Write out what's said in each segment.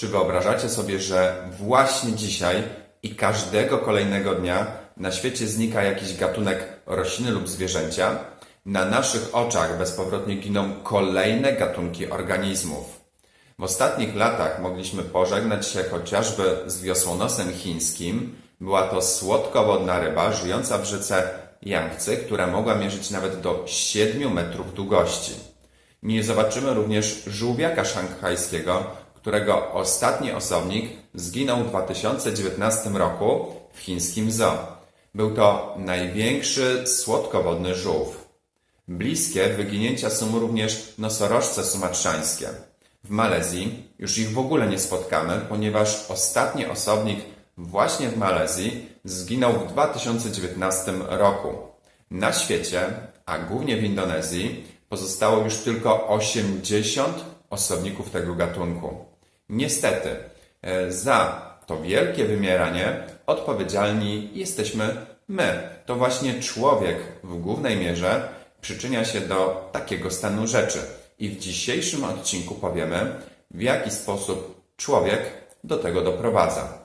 Czy wyobrażacie sobie, że właśnie dzisiaj i każdego kolejnego dnia na świecie znika jakiś gatunek rośliny lub zwierzęcia? Na naszych oczach bezpowrotnie giną kolejne gatunki organizmów. W ostatnich latach mogliśmy pożegnać się chociażby z wiosłonosem chińskim. Była to słodkowodna ryba żyjąca w rzece Yangtze, która mogła mierzyć nawet do 7 metrów długości. Nie zobaczymy również żółwiaka szanghajskiego, którego ostatni osobnik zginął w 2019 roku w chińskim zoo. Był to największy słodkowodny żółw. Bliskie wyginięcia są również nosorożce sumatrzańskie. W Malezji już ich w ogóle nie spotkamy, ponieważ ostatni osobnik właśnie w Malezji zginął w 2019 roku. Na świecie, a głównie w Indonezji, pozostało już tylko 80 osobników tego gatunku. Niestety, e, za to wielkie wymieranie odpowiedzialni jesteśmy my. To właśnie człowiek w głównej mierze przyczynia się do takiego stanu rzeczy. I w dzisiejszym odcinku powiemy, w jaki sposób człowiek do tego doprowadza.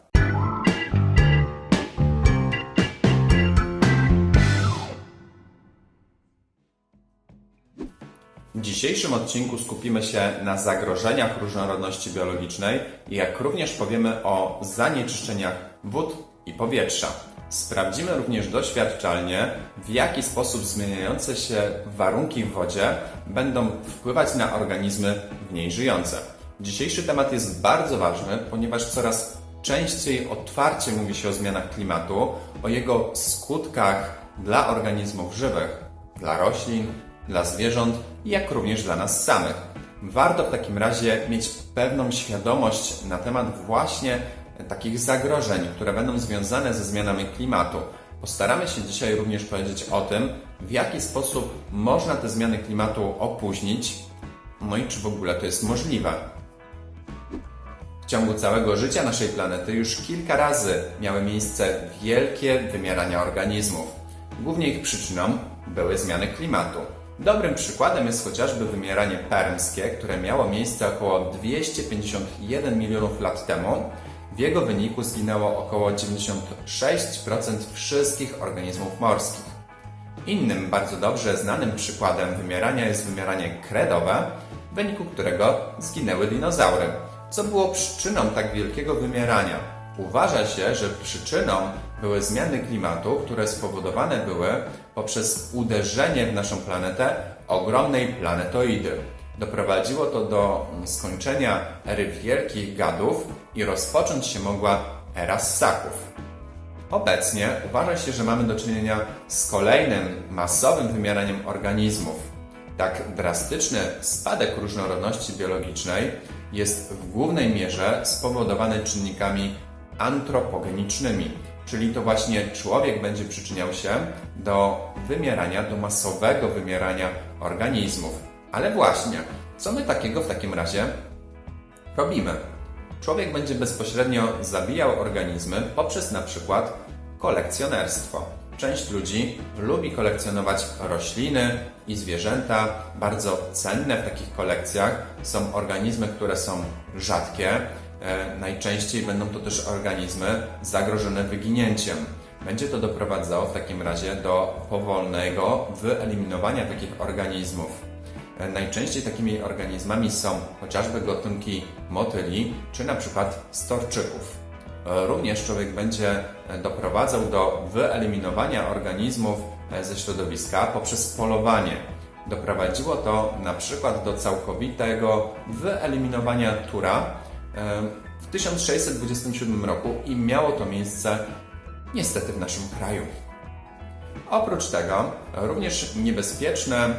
Dzisiejszym odcinku skupimy się na zagrożeniach różnorodności biologicznej, jak również powiemy o zanieczyszczeniach wód i powietrza. Sprawdzimy również doświadczalnie, w jaki sposób zmieniające się warunki w wodzie będą wpływać na organizmy w niej żyjące. Dzisiejszy temat jest bardzo ważny, ponieważ coraz częściej otwarcie mówi się o zmianach klimatu, o jego skutkach dla organizmów żywych, dla roślin, dla zwierząt, jak również dla nas samych. Warto w takim razie mieć pewną świadomość na temat właśnie takich zagrożeń, które będą związane ze zmianami klimatu. Postaramy się dzisiaj również powiedzieć o tym, w jaki sposób można te zmiany klimatu opóźnić, no i czy w ogóle to jest możliwe. W ciągu całego życia naszej planety już kilka razy miały miejsce wielkie wymierania organizmów. Głównie ich przyczyną były zmiany klimatu. Dobrym przykładem jest chociażby wymieranie permskie, które miało miejsce około 251 milionów lat temu. W jego wyniku zginęło około 96% wszystkich organizmów morskich. Innym bardzo dobrze znanym przykładem wymierania jest wymieranie kredowe, w wyniku którego zginęły dinozaury. Co było przyczyną tak wielkiego wymierania? Uważa się, że przyczyną były zmiany klimatu, które spowodowane były poprzez uderzenie w naszą planetę ogromnej planetoidy. Doprowadziło to do skończenia ery wielkich gadów i rozpocząć się mogła era ssaków. Obecnie uważa się, że mamy do czynienia z kolejnym masowym wymieraniem organizmów. Tak drastyczny spadek różnorodności biologicznej jest w głównej mierze spowodowany czynnikami antropogenicznymi, czyli to właśnie człowiek będzie przyczyniał się do wymierania, do masowego wymierania organizmów. Ale właśnie, co my takiego w takim razie robimy? Człowiek będzie bezpośrednio zabijał organizmy poprzez na przykład kolekcjonerstwo. Część ludzi lubi kolekcjonować rośliny i zwierzęta. Bardzo cenne w takich kolekcjach są organizmy, które są rzadkie, najczęściej będą to też organizmy zagrożone wyginięciem. Będzie to doprowadzało w takim razie do powolnego wyeliminowania takich organizmów. E, najczęściej takimi organizmami są chociażby gatunki motyli czy na przykład storczyków. E, również człowiek będzie doprowadzał do wyeliminowania organizmów ze środowiska poprzez polowanie. Doprowadziło to na przykład do całkowitego wyeliminowania tura w 1627 roku i miało to miejsce niestety w naszym kraju. Oprócz tego, również niebezpieczne e,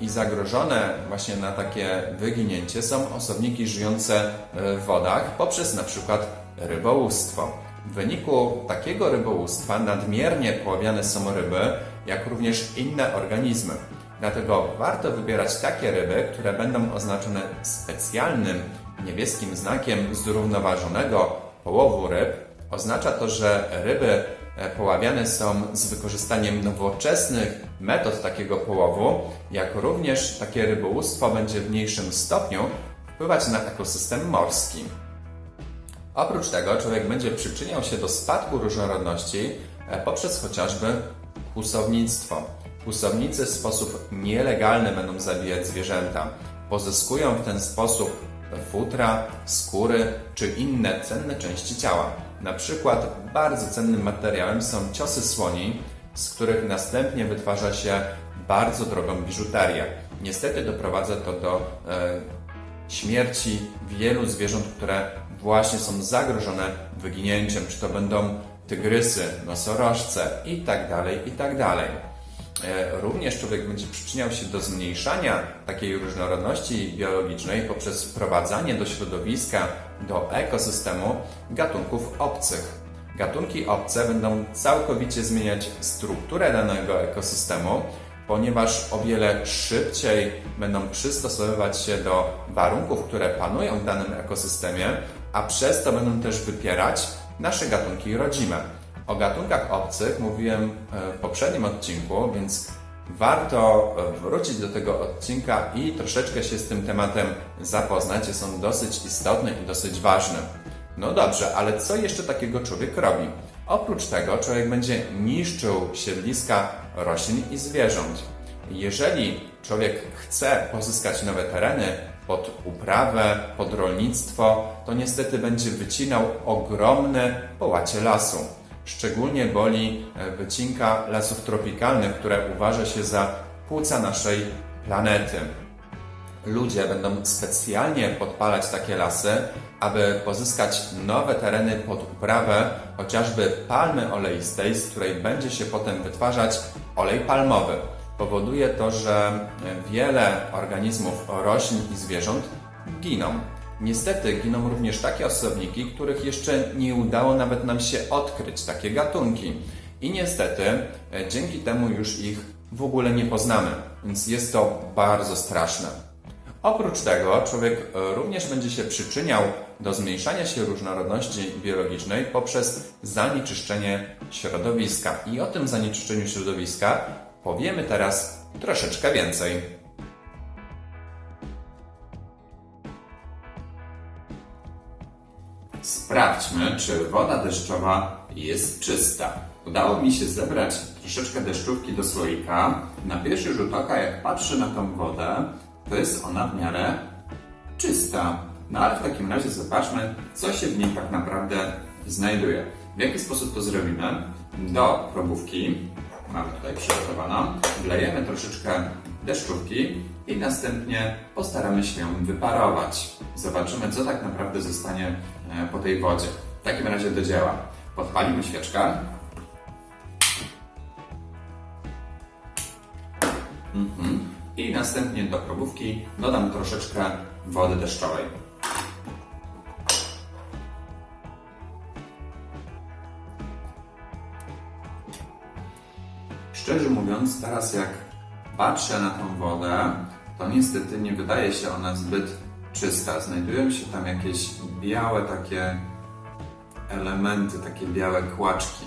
i zagrożone właśnie na takie wyginięcie są osobniki żyjące w wodach poprzez na przykład rybołówstwo. W wyniku takiego rybołówstwa nadmiernie poławiane są ryby, jak również inne organizmy. Dlatego warto wybierać takie ryby, które będą oznaczone specjalnym niebieskim znakiem zrównoważonego połowu ryb oznacza to, że ryby e, poławiane są z wykorzystaniem nowoczesnych metod takiego połowu, jak również takie rybołówstwo będzie w mniejszym stopniu wpływać na ekosystem morski. Oprócz tego człowiek będzie przyczyniał się do spadku różnorodności e, poprzez chociażby kłusownictwo. Kłusownicy w sposób nielegalny będą zabijać zwierzęta. Pozyskują w ten sposób futra, skóry czy inne cenne części ciała. Na przykład bardzo cennym materiałem są ciosy słoni, z których następnie wytwarza się bardzo drogą biżuterię. Niestety doprowadza to do e, śmierci wielu zwierząt, które właśnie są zagrożone wyginięciem, czy to będą tygrysy, nosorożce itd., itd. E, Również człowiek będzie przyczyniał się do zmniejszania takiej różnorodności biologicznej poprzez wprowadzanie do środowiska, do ekosystemu gatunków obcych. Gatunki obce będą całkowicie zmieniać strukturę danego ekosystemu, ponieważ o wiele szybciej będą przystosowywać się do warunków, które panują w danym ekosystemie, a przez to będą też wypierać nasze gatunki rodzime. O gatunkach obcych mówiłem e, w poprzednim odcinku, więc warto e, wrócić do tego odcinka i troszeczkę się z tym tematem zapoznać. Jest on dosyć istotny i dosyć ważny. No dobrze, ale co jeszcze takiego człowiek robi? Oprócz tego człowiek będzie niszczył siedliska roślin i zwierząt. Jeżeli człowiek chce pozyskać nowe tereny pod uprawę, pod rolnictwo, to niestety będzie wycinał ogromne połacie lasu. Szczególnie boli e, wycinka lasów tropikalnych, które uważa się za płuca naszej planety. Ludzie będą specjalnie podpalać takie lasy, aby pozyskać nowe tereny pod uprawę chociażby palmy oleistej, z której będzie się potem wytwarzać olej palmowy. Powoduje to, że wiele organizmów roślin i zwierząt giną. Niestety giną również takie osobniki, których jeszcze nie udało nawet nam się odkryć, takie gatunki. I niestety e, dzięki temu już ich w ogóle nie poznamy, więc jest to bardzo straszne. Oprócz tego człowiek e, również będzie się przyczyniał do zmniejszania się różnorodności biologicznej poprzez zanieczyszczenie środowiska. I o tym zanieczyszczeniu środowiska powiemy teraz troszeczkę więcej. Sprawdźmy, czy woda deszczowa jest czysta. Udało mi się zebrać troszeczkę deszczówki do słoika. Na pierwszy rzut oka, jak patrzę na tą wodę, to jest ona w miarę czysta. No ale w takim razie zobaczmy, co się w niej tak naprawdę znajduje. W jaki sposób to zrobimy? Do probówki, mamy tutaj przygotowaną, wlejemy troszeczkę deszczówki i następnie postaramy się ją wyparować. Zobaczymy, co tak naprawdę zostanie po tej wodzie. W takim razie do dzieła. Podpalimy świeczkę. Mhm. I następnie do probówki dodam troszeczkę wody deszczowej. Szczerze mówiąc, teraz jak patrzę na tą wodę, to niestety nie wydaje się ona zbyt czysta. Znajdują się tam jakieś białe takie elementy, takie białe kłaczki.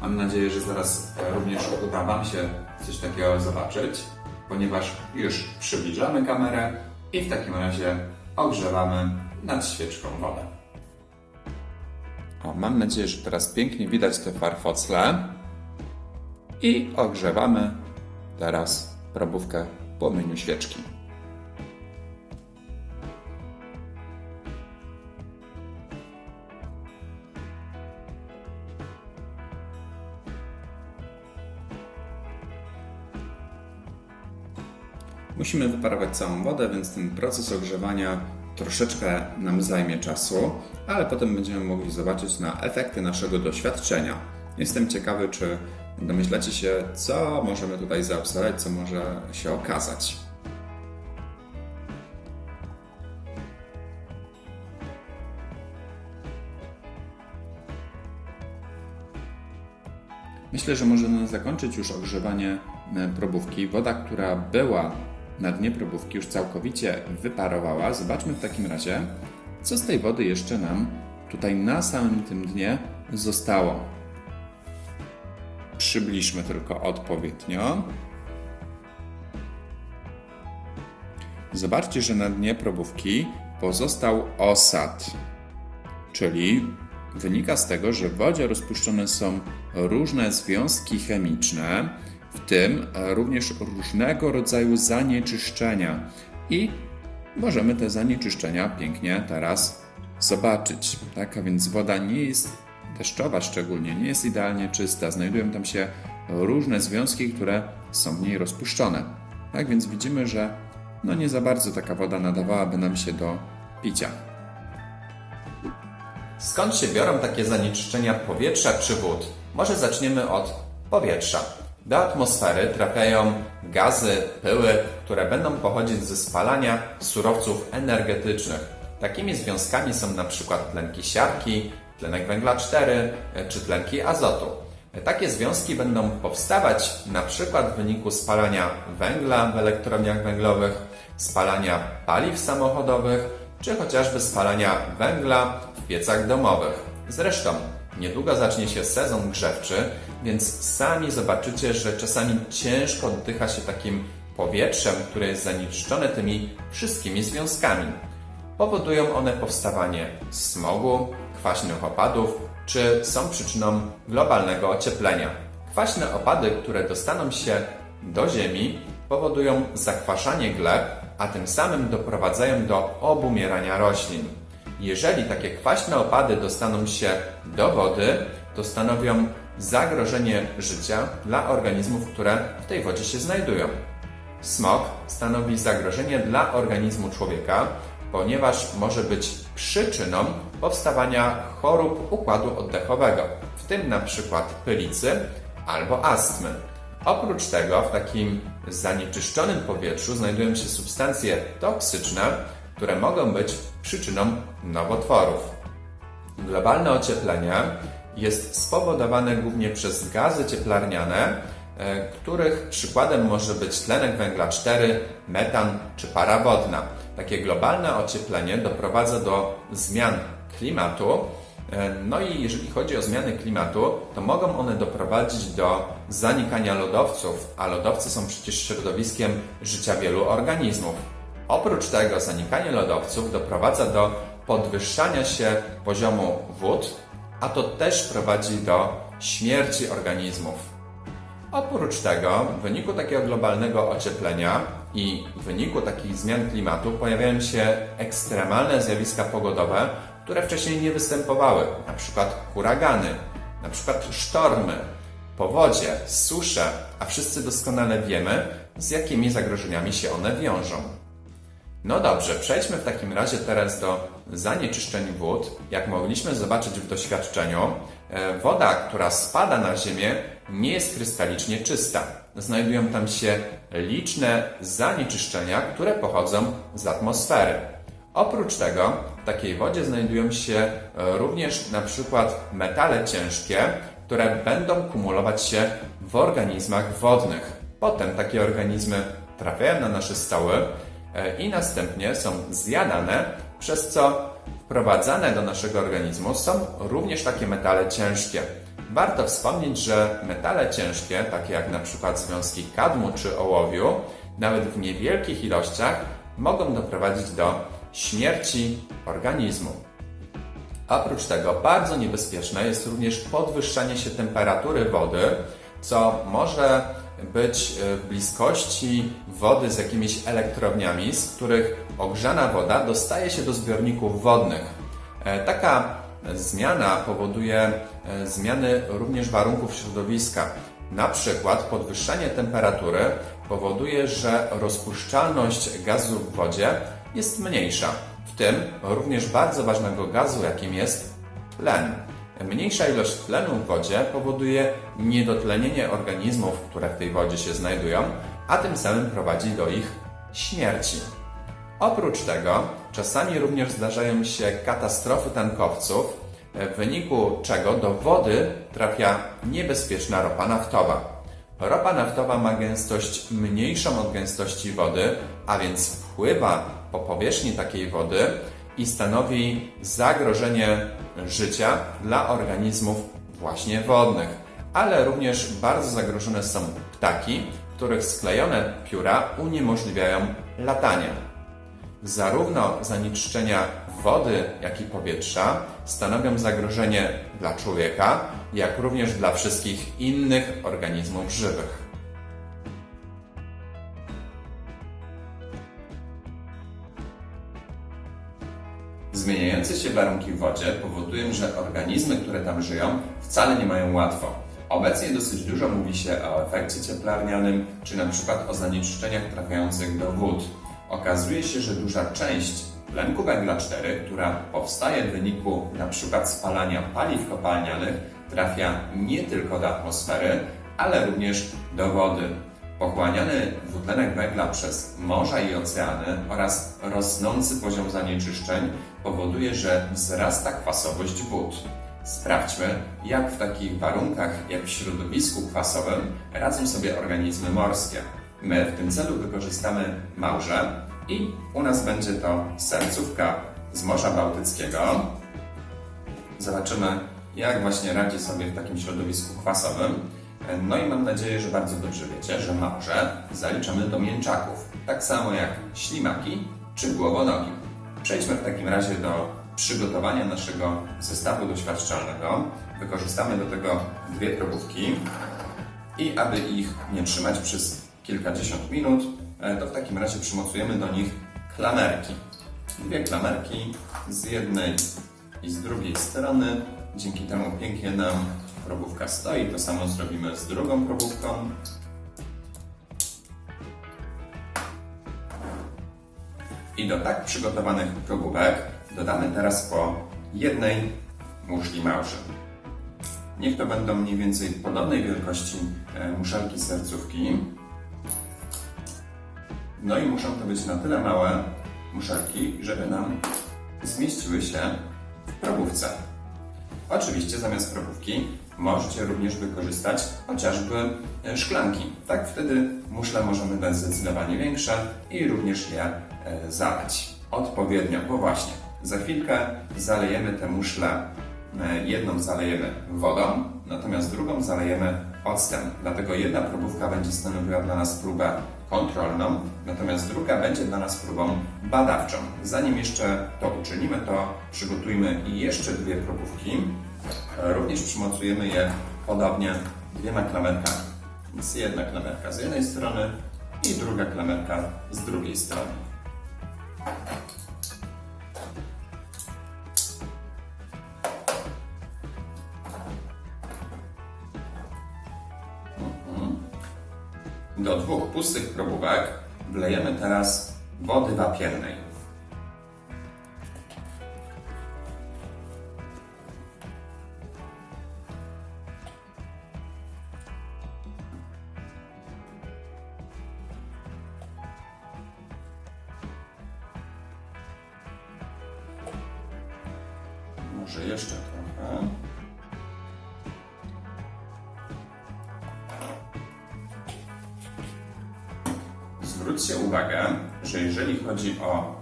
Mam nadzieję, że zaraz również uda Wam się coś takiego zobaczyć, ponieważ już przybliżamy kamerę i w takim razie ogrzewamy nad świeczką wodę. O, mam nadzieję, że teraz pięknie widać te farfocle. I ogrzewamy teraz probówkę płomieniu świeczki. Musimy wyparować całą wodę, więc ten proces ogrzewania troszeczkę nam zajmie czasu, ale potem będziemy mogli zobaczyć na efekty naszego doświadczenia. Jestem ciekawy, czy domyślacie się, co możemy tutaj zaobserwować, co może się okazać. Myślę, że możemy zakończyć już ogrzewanie e, probówki. Woda, która była na dnie probówki, już całkowicie wyparowała. Zobaczmy w takim razie, co z tej wody jeszcze nam tutaj na samym tym dnie zostało. Przybliżmy tylko odpowiednio. Zobaczcie, że na dnie probówki pozostał osad, czyli wynika z tego, że w wodzie rozpuszczone są różne związki chemiczne, tym również różnego rodzaju zanieczyszczenia. I możemy te zanieczyszczenia pięknie teraz zobaczyć. Tak, a więc woda nie jest deszczowa szczególnie, nie jest idealnie czysta. Znajdują tam się różne związki, które są w niej rozpuszczone. Tak więc widzimy, że no nie za bardzo taka woda nadawałaby nam się do picia. Skąd się biorą takie zanieczyszczenia powietrza czy wód? Może zaczniemy od powietrza. Do atmosfery trafiają gazy, pyły, które będą pochodzić ze spalania surowców energetycznych. Takimi związkami są przykład tlenki siarki, tlenek węgla 4 czy tlenki azotu. Takie związki będą powstawać przykład w wyniku spalania węgla w elektrowniach węglowych, spalania paliw samochodowych, czy chociażby spalania węgla w piecach domowych. Zresztą niedługo zacznie się sezon grzewczy, więc sami zobaczycie, że czasami ciężko oddycha się takim powietrzem, które jest zanieczyszczone tymi wszystkimi związkami. Powodują one powstawanie smogu, kwaśnych opadów, czy są przyczyną globalnego ocieplenia. Kwaśne opady, które dostaną się do Ziemi, powodują zakwaszanie gleb, a tym samym doprowadzają do obumierania roślin. Jeżeli takie kwaśne opady dostaną się do wody, to stanowią zagrożenie życia dla organizmów, które w tej wodzie się znajdują. Smog stanowi zagrożenie dla organizmu człowieka, ponieważ może być przyczyną powstawania chorób układu oddechowego, w tym na przykład pylicy albo astmy. Oprócz tego w takim zanieczyszczonym powietrzu znajdują się substancje toksyczne, które mogą być przyczyną nowotworów. Globalne ocieplenie jest spowodowane głównie przez gazy cieplarniane, e, których przykładem może być tlenek węgla 4, metan czy para wodna. Takie globalne ocieplenie doprowadza do zmian klimatu. E, No i jeżeli chodzi o zmiany klimatu, to mogą one doprowadzić do zanikania lodowców, a lodowce są przecież środowiskiem życia wielu organizmów. Oprócz tego zanikanie lodowców doprowadza do podwyższania się poziomu wód, a to też prowadzi do śmierci organizmów. Oprócz tego, w wyniku takiego globalnego ocieplenia i w wyniku takich zmian klimatu pojawiają się ekstremalne zjawiska pogodowe, które wcześniej nie występowały, na przykład huragany, na przykład sztormy, powodzie, susze, a wszyscy doskonale wiemy, z jakimi zagrożeniami się one wiążą. No dobrze, przejdźmy w takim razie teraz do zanieczyszczeń wód. Jak mogliśmy zobaczyć w doświadczeniu, e, woda, która spada na ziemię, nie jest krystalicznie czysta. Znajdują tam się liczne zanieczyszczenia, które pochodzą z atmosfery. Oprócz tego w takiej wodzie znajdują się e, również na przykład metale ciężkie, które będą kumulować się w organizmach wodnych. Potem takie organizmy trafiają na nasze stoły i następnie są zjadane, przez co wprowadzane do naszego organizmu są również takie metale ciężkie. Warto wspomnieć, że metale ciężkie, takie jak na przykład związki kadmu czy ołowiu, nawet w niewielkich ilościach mogą doprowadzić do śmierci organizmu. Oprócz tego bardzo niebezpieczne jest również podwyższanie się temperatury wody, co może być e, w bliskości wody z jakimiś elektrowniami, z których ogrzana woda dostaje się do zbiorników wodnych. E, Taka zmiana powoduje e, zmiany również warunków środowiska. Na przykład podwyższanie temperatury powoduje, że rozpuszczalność gazu w wodzie jest mniejsza, w tym również bardzo ważnego gazu, jakim jest tlen. Mniejsza ilość tlenu w wodzie powoduje niedotlenienie organizmów, które w tej wodzie się znajdują, a tym samym prowadzi do ich śmierci. Oprócz tego czasami również zdarzają się katastrofy tankowców, w wyniku czego do wody trafia niebezpieczna ropa naftowa. Ropa naftowa ma gęstość mniejszą od gęstości wody, a więc wpływa po powierzchni takiej wody i stanowi zagrożenie życia dla organizmów właśnie wodnych. Ale również bardzo zagrożone są ptaki, których sklejone pióra uniemożliwiają latanie. Zarówno zanieczyszczenia wody, jak i powietrza stanowią zagrożenie dla człowieka, jak również dla wszystkich innych organizmów żywych. Zmieniające się warunki w wodzie powodują, że organizmy, które tam żyją, wcale nie mają łatwo. Obecnie dosyć dużo mówi się o efekcie cieplarnianym, czy na przykład o zanieczyszczeniach trafiających do wód. Okazuje się, że duża część tlenku węgla 4, która powstaje w wyniku przykład spalania paliw kopalnianych, trafia nie tylko do atmosfery, ale również do wody. Pochłaniany dwutlenek węgla przez morza i oceany oraz rosnący poziom zanieczyszczeń powoduje, że wzrasta kwasowość wód. Sprawdźmy, jak w takich warunkach, jak w środowisku kwasowym, radzą sobie organizmy morskie. My w tym celu wykorzystamy małże i u nas będzie to sercówka z Morza Bałtyckiego. Zobaczymy, jak właśnie radzi sobie w takim środowisku kwasowym. No i mam nadzieję, że bardzo dobrze wiecie, że małże zaliczamy do mięczaków, tak samo jak ślimaki czy głowonogi. Przejdźmy w takim razie do przygotowania naszego zestawu doświadczalnego. Wykorzystamy do tego dwie probówki i aby ich nie trzymać przez kilkadziesiąt minut, e, to w takim razie przymocujemy do nich klamerki. Dwie klamerki z jednej i z drugiej strony. Dzięki temu pięknie nam probówka stoi. To samo zrobimy z drugą probówką. I do tak przygotowanych probówek dodamy teraz po jednej muszli małży. Niech to będą mniej więcej podobnej wielkości e, muszelki sercówki. No i muszą to być na tyle małe muszelki, żeby nam zmieściły się w probówce. Oczywiście zamiast probówki możecie również wykorzystać chociażby e, szklanki. Tak wtedy muszle możemy dać zdecydowanie większe i również je e, zalać odpowiednio, bo właśnie za chwilkę zalejemy te muszle. e, Jedną zalejemy wodą, natomiast drugą zalejemy octem. Dlatego jedna próbówka będzie stanowiła dla nas próbę kontrolną, natomiast druga będzie dla nas próbą badawczą. Zanim jeszcze to uczynimy, to przygotujmy jeszcze dwie probówki. E, Również przymocujemy je podobnie dwiema klamerkami. Więc jedna klamerka z jednej strony i druga klamerka z drugiej strony. Do dwóch pustych probówek wlejemy teraz wody wapiennej. Może jeszcze trochę. Zwróćcie uwagę, że jeżeli chodzi o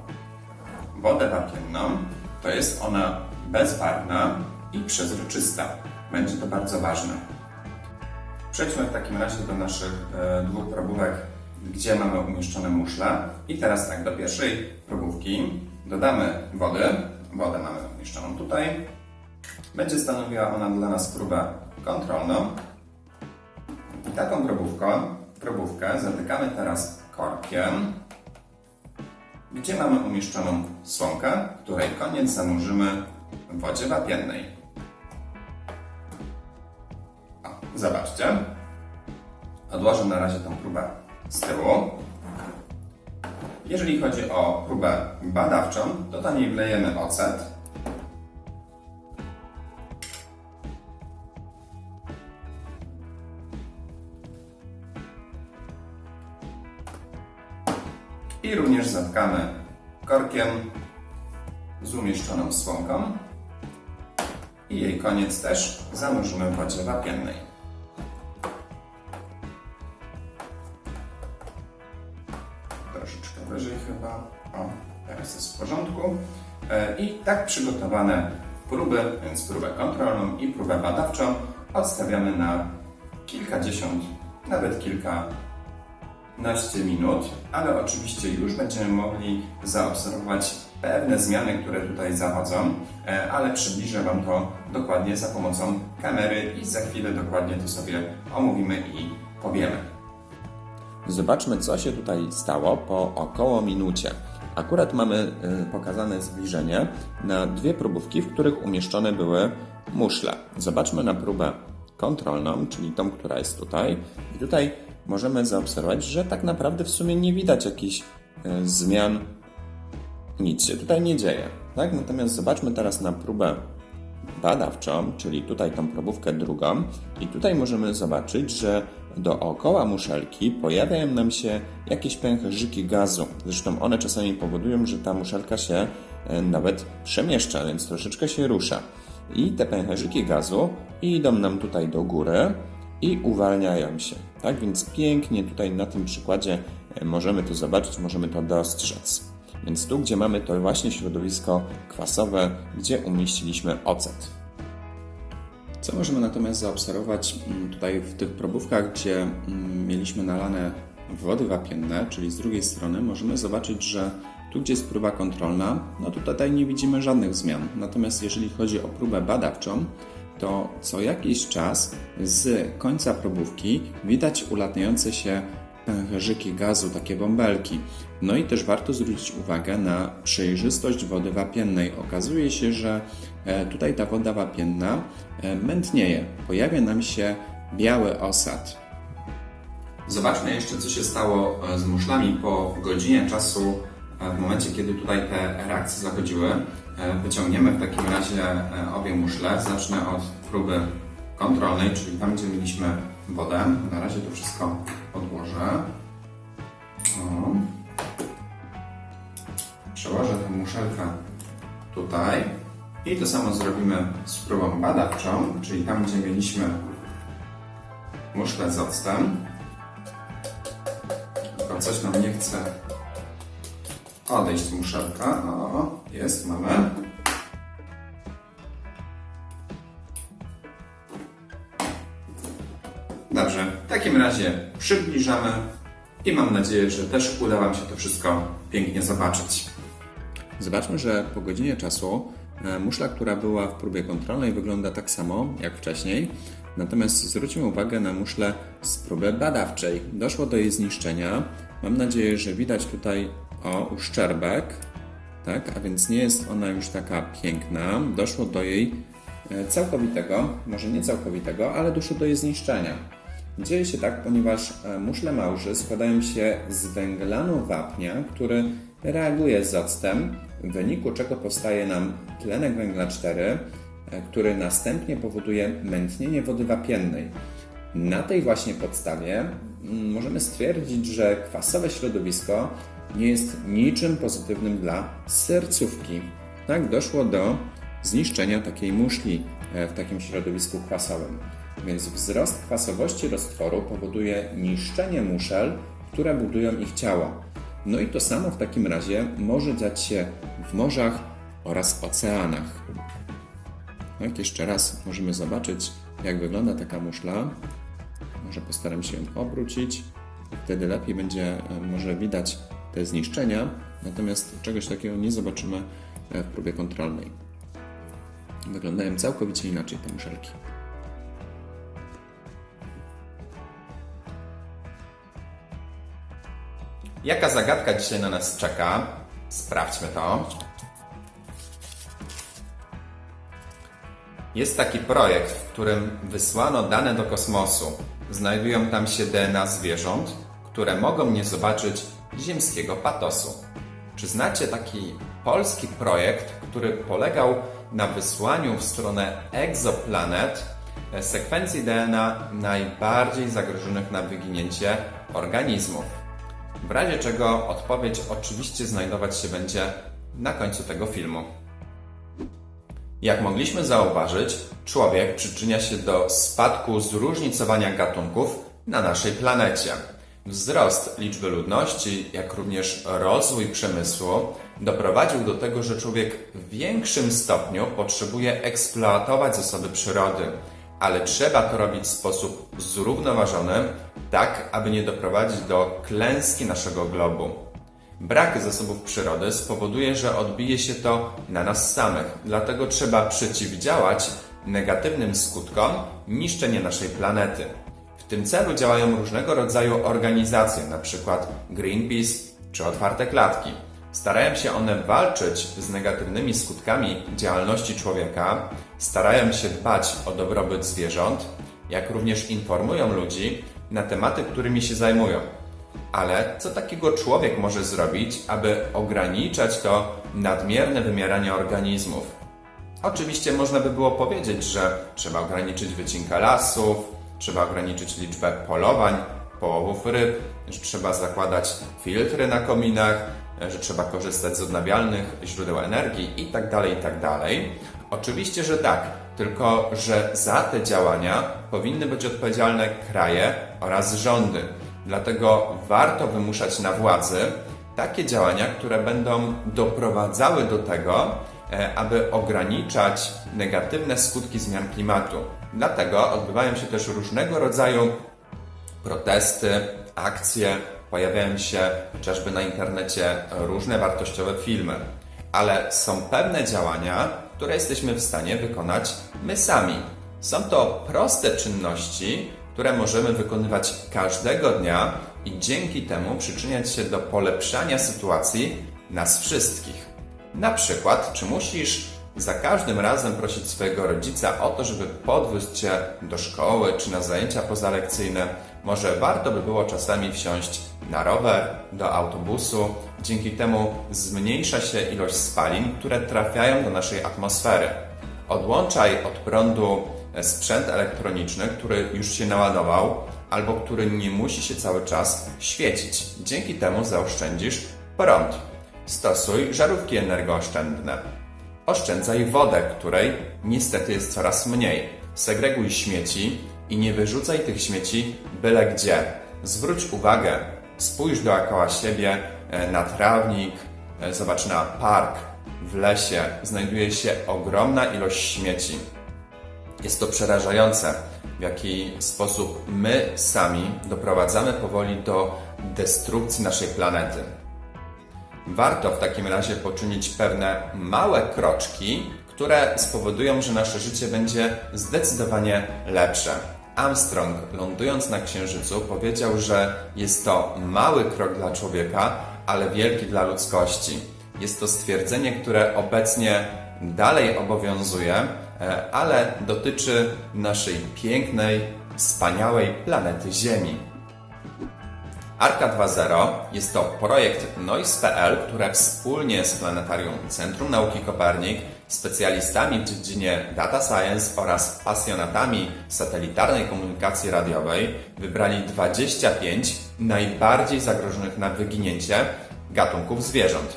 wodę wapienną, to jest ona bezbarwna i przezroczysta. Będzie to bardzo ważne. Przejdźmy w takim razie do naszych e, dwóch probówek, gdzie mamy umieszczone muszle. I teraz tak, do pierwszej probówki dodamy wody. Wodę mamy tutaj. Będzie stanowiła ona dla nas próbę kontrolną. I taką probówką, probówkę zatykamy teraz korkiem, gdzie mamy umieszczoną słomkę, której koniec zanurzymy w wodzie wapiennej. O, zobaczcie. Odłożę na razie tą próbę z tyłu. Jeżeli chodzi o próbę badawczą, to do niej wlejemy ocet. I również zatkamy korkiem z umieszczoną słomką i jej koniec też zanurzymy w wodzie wapiennej. Troszeczkę wyżej chyba. O, teraz jest w porządku. E, I tak przygotowane próby, więc próbę kontrolną i próbę badawczą odstawiamy na kilkadziesiąt, nawet kilka 15 minut, ale oczywiście już będziemy mogli zaobserwować pewne zmiany, które tutaj zachodzą, e, ale przybliżę Wam to dokładnie za pomocą kamery i za chwilę dokładnie to sobie omówimy i powiemy. Zobaczmy, co się tutaj stało po około minucie. Akurat mamy y, pokazane zbliżenie na dwie próbówki, w których umieszczone były muszle. Zobaczmy na próbę kontrolną, czyli tą, która jest tutaj. I tutaj możemy zaobserwować, że tak naprawdę w sumie nie widać jakichś y, zmian. Nic się tutaj nie dzieje. Tak? Natomiast zobaczmy teraz na próbę badawczą, czyli tutaj tą probówkę drugą i tutaj możemy zobaczyć, że dookoła muszelki pojawiają nam się jakieś pęcherzyki gazu. Zresztą one czasami powodują, że ta muszelka się e, nawet przemieszcza, więc troszeczkę się rusza. I te pęcherzyki gazu idą nam tutaj do góry i uwalniają się. Tak więc pięknie tutaj na tym przykładzie e, możemy to zobaczyć, możemy to dostrzec. Więc tu, gdzie mamy to właśnie środowisko kwasowe, gdzie umieściliśmy ocet. Co możemy natomiast zaobserwować mm, tutaj w tych probówkach, gdzie mm, mieliśmy nalane wody wapienne, czyli z drugiej strony możemy zobaczyć, że tu, gdzie jest próba kontrolna, no tutaj nie widzimy żadnych zmian. Natomiast jeżeli chodzi o próbę badawczą, to co jakiś czas z końca probówki widać ulatniające się pęcherzyki gazu, takie bąbelki. No i też warto zwrócić uwagę na przejrzystość wody wapiennej. Okazuje się, że e, tutaj ta woda wapienna e, mętnieje. Pojawia nam się biały osad. Zobaczmy jeszcze, co się stało e, z muszlami po godzinie czasu, w momencie, kiedy tutaj te reakcje zachodziły. Wyciągniemy w takim razie obie muszle. Zacznę od próby kontrolnej, czyli tam, gdzie mieliśmy wodę. Na razie to wszystko odłożę. O. Przełożę tę muszelkę tutaj. I to samo zrobimy z próbą badawczą, czyli tam, gdzie mieliśmy muszlę z octem. Tylko coś nam nie chce odejść muszelka. O, jest, mamy. Dobrze, w takim razie przybliżamy i mam nadzieję, że też uda Wam się to wszystko pięknie zobaczyć. Zobaczmy, że po godzinie czasu e, muszla, która była w próbie kontrolnej, wygląda tak samo jak wcześniej. Natomiast zwróćmy uwagę na muszlę z próby badawczej. Doszło do jej zniszczenia. Mam nadzieję, że widać tutaj o uszczerbek, tak? a więc nie jest ona już taka piękna. Doszło do jej e, całkowitego, może nie całkowitego, ale doszło do jej zniszczenia. Dzieje się tak, ponieważ e, muszle małży składają się z węglanu wapnia, który reaguje z octem, w wyniku czego powstaje nam tlenek węgla 4, e, który następnie powoduje mętnienie wody wapiennej. Na tej właśnie podstawie mm, możemy stwierdzić, że kwasowe środowisko nie jest niczym pozytywnym dla sercówki. Tak doszło do zniszczenia takiej muszli e, w takim środowisku kwasowym. Więc wzrost kwasowości roztworu powoduje niszczenie muszel, które budują ich ciała. No i to samo w takim razie może dziać się w morzach oraz oceanach. Tak, jeszcze raz możemy zobaczyć, jak wygląda taka muszla. Może postaram się ją obrócić. Wtedy lepiej będzie e, może widać te zniszczenia, natomiast czegoś takiego nie zobaczymy e, w próbie kontrolnej. Wyglądają całkowicie inaczej te muszelki. Jaka zagadka dzisiaj na nas czeka? Sprawdźmy to. Jest taki projekt, w którym wysłano dane do kosmosu. Znajdują tam się DNA zwierząt, które mogą nie zobaczyć ziemskiego patosu. Czy znacie taki polski projekt, który polegał na wysłaniu w stronę egzoplanet sekwencji DNA najbardziej zagrożonych na wyginięcie organizmów? W razie czego odpowiedź oczywiście znajdować się będzie na końcu tego filmu. Jak mogliśmy zauważyć, człowiek przyczynia się do spadku zróżnicowania gatunków na naszej planecie. Wzrost liczby ludności, jak również rozwój przemysłu doprowadził do tego, że człowiek w większym stopniu potrzebuje eksploatować zasoby przyrody, ale trzeba to robić w sposób zrównoważony, tak aby nie doprowadzić do klęski naszego globu. Brak zasobów przyrody spowoduje, że odbije się to na nas samych. Dlatego trzeba przeciwdziałać negatywnym skutkom niszczenia naszej planety. Tym celu działają różnego rodzaju organizacje, np. Greenpeace czy Otwarte Klatki. Starają się one walczyć z negatywnymi skutkami działalności człowieka, starają się dbać o dobrobyt zwierząt, jak również informują ludzi na tematy, którymi się zajmują. Ale co takiego człowiek może zrobić, aby ograniczać to nadmierne wymieranie organizmów? Oczywiście można by było powiedzieć, że trzeba ograniczyć wycinkę lasów, trzeba ograniczyć liczbę polowań, połowów ryb, że trzeba zakładać filtry na kominach, że trzeba korzystać z odnawialnych źródeł energii itd. itd. Oczywiście, że tak, tylko że za te działania powinny być odpowiedzialne kraje oraz rządy. Dlatego warto wymuszać na władzy takie działania, które będą doprowadzały do tego, e, aby ograniczać negatywne skutki zmian klimatu. Dlatego odbywają się też różnego rodzaju protesty, akcje, pojawiają się chociażby na internecie różne wartościowe filmy. Ale są pewne działania, które jesteśmy w stanie wykonać my sami. Są to proste czynności, które możemy wykonywać każdego dnia i dzięki temu przyczyniać się do polepszania sytuacji nas wszystkich. Na przykład, czy musisz za każdym razem prosić swojego rodzica o to, żeby podwiózł cię do szkoły czy na zajęcia pozalekcyjne? Może warto by było czasami wsiąść na rower, do autobusu. Dzięki temu zmniejsza się ilość spalin, które trafiają do naszej atmosfery. Odłączaj od prądu sprzęt elektroniczny, który już się naładował, albo który nie musi się cały czas świecić. Dzięki temu zaoszczędzisz prąd. Stosuj żarówki energooszczędne. Oszczędzaj wodę, której niestety jest coraz mniej. Segreguj śmieci i nie wyrzucaj tych śmieci byle gdzie. Zwróć uwagę, spójrz dookoła siebie e, na trawnik, e, zobacz na park. W lesie znajduje się ogromna ilość śmieci. Jest to przerażające, w jaki sposób my sami doprowadzamy powoli do destrukcji naszej planety. Warto w takim razie poczynić pewne małe kroczki, które spowodują, że nasze życie będzie zdecydowanie lepsze. Armstrong, lądując na Księżycu, powiedział, że jest to mały krok dla człowieka, ale wielki dla ludzkości. Jest to stwierdzenie, które obecnie dalej obowiązuje, e, ale dotyczy naszej pięknej, wspaniałej planety Ziemi. Arka 2.0 jest to projekt Noise.pl, które wspólnie z Planetarium Centrum Nauki Kopernik, specjalistami w dziedzinie data science oraz pasjonatami satelitarnej komunikacji radiowej wybrali 25 najbardziej zagrożonych na wyginięcie gatunków zwierząt.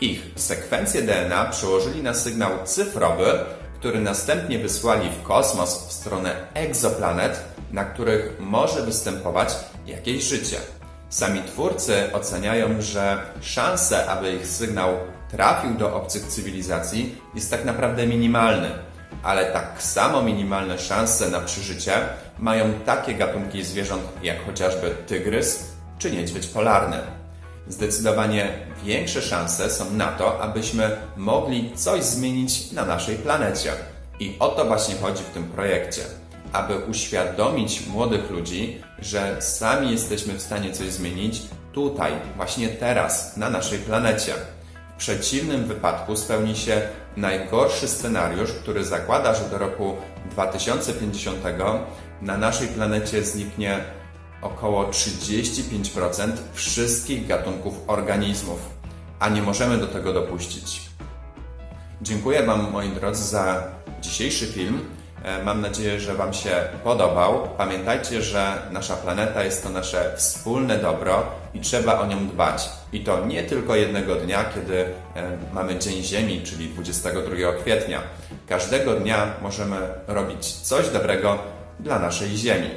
Ich sekwencję DNA przełożyli na sygnał cyfrowy, który następnie wysłali w kosmos w stronę egzoplanet, na których może występować jakieś życie. Sami twórcy oceniają, że szanse, aby ich sygnał trafił do obcych cywilizacji, jest tak naprawdę minimalny. Ale tak samo minimalne szanse na przeżycie mają takie gatunki zwierząt jak chociażby tygrys czy niedźwiedź polarny. Zdecydowanie większe szanse są na to, abyśmy mogli coś zmienić na naszej planecie. I o to właśnie chodzi w tym projekcie aby uświadomić młodych ludzi, że sami jesteśmy w stanie coś zmienić tutaj, właśnie teraz, na naszej planecie. W przeciwnym wypadku spełni się najgorszy scenariusz, który zakłada, że do roku 2050 na naszej planecie zniknie około 35% wszystkich gatunków organizmów, a nie możemy do tego dopuścić. Dziękuję Wam, moi drodzy, za dzisiejszy film. E, Mam nadzieję, że Wam się podobał. Pamiętajcie, że nasza planeta jest to nasze wspólne dobro i trzeba o nią dbać. I to nie tylko jednego dnia, kiedy e, mamy Dzień Ziemi, czyli 22 kwietnia. Każdego dnia możemy robić coś dobrego dla naszej Ziemi.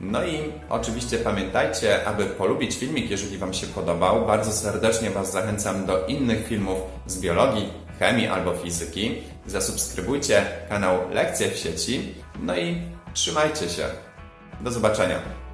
No i oczywiście pamiętajcie, aby polubić filmik, jeżeli Wam się podobał. Bardzo serdecznie Was zachęcam do innych filmów z biologii, chemii albo fizyki. Zasubskrybujcie kanał Lekcje w sieci. No i trzymajcie się. Do zobaczenia.